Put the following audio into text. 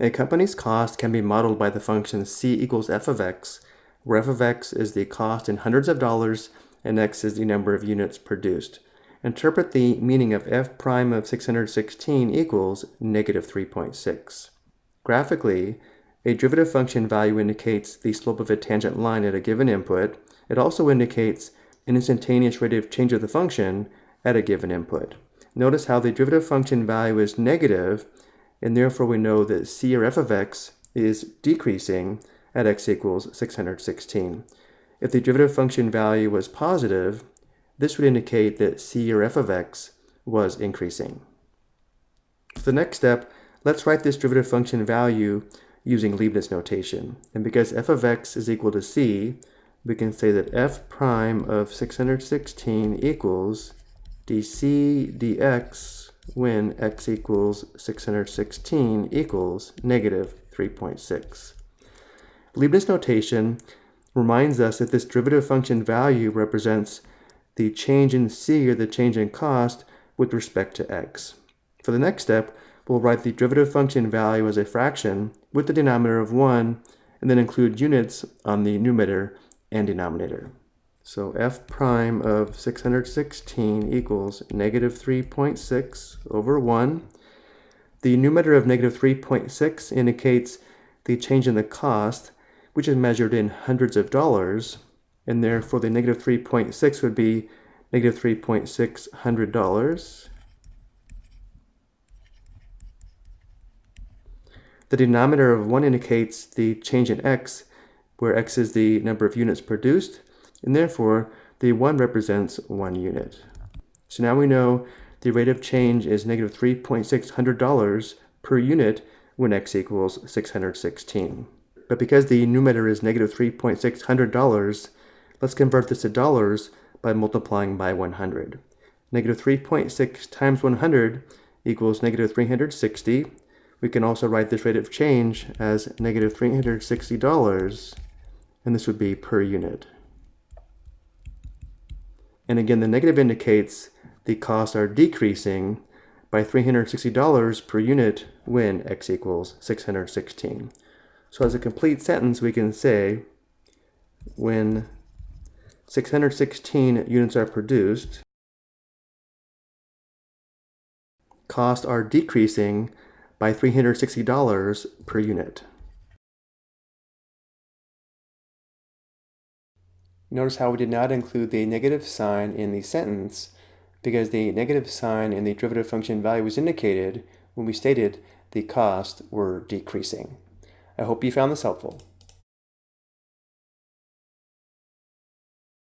A company's cost can be modeled by the function c equals f of x, where f of x is the cost in hundreds of dollars and x is the number of units produced. Interpret the meaning of f prime of 616 equals negative 3.6. Graphically, a derivative function value indicates the slope of a tangent line at a given input. It also indicates an instantaneous rate of change of the function at a given input. Notice how the derivative function value is negative, and therefore we know that c or f of x is decreasing at x equals 616. If the derivative function value was positive, this would indicate that c or f of x was increasing. For the next step, let's write this derivative function value using Leibniz notation. And because f of x is equal to c, we can say that f prime of 616 equals dc dx when x equals 616 equals negative 3.6. Leibniz notation reminds us that this derivative function value represents the change in c or the change in cost with respect to x. For the next step, we'll write the derivative function value as a fraction with the denominator of 1 and then include units on the numerator and denominator. So f prime of 616 equals negative 3.6 over 1. The numerator of negative 3.6 indicates the change in the cost, which is measured in hundreds of dollars, and therefore the negative 3.6 would be negative 3.6 hundred dollars. The denominator of 1 indicates the change in x, where x is the number of units produced, and therefore the 1 represents 1 unit. So now we know the rate of change is negative $3.600 per unit when x equals 616. But because the numerator is negative $3.600, let's convert this to dollars by multiplying by 100. Negative 3.6 times 100 equals negative 360, we can also write this rate of change as negative $360, and this would be per unit. And again, the negative indicates the costs are decreasing by $360 per unit when x equals 616. So as a complete sentence, we can say when 616 units are produced, costs are decreasing by $360 per unit. Notice how we did not include the negative sign in the sentence because the negative sign in the derivative function value was indicated when we stated the costs were decreasing. I hope you found this helpful.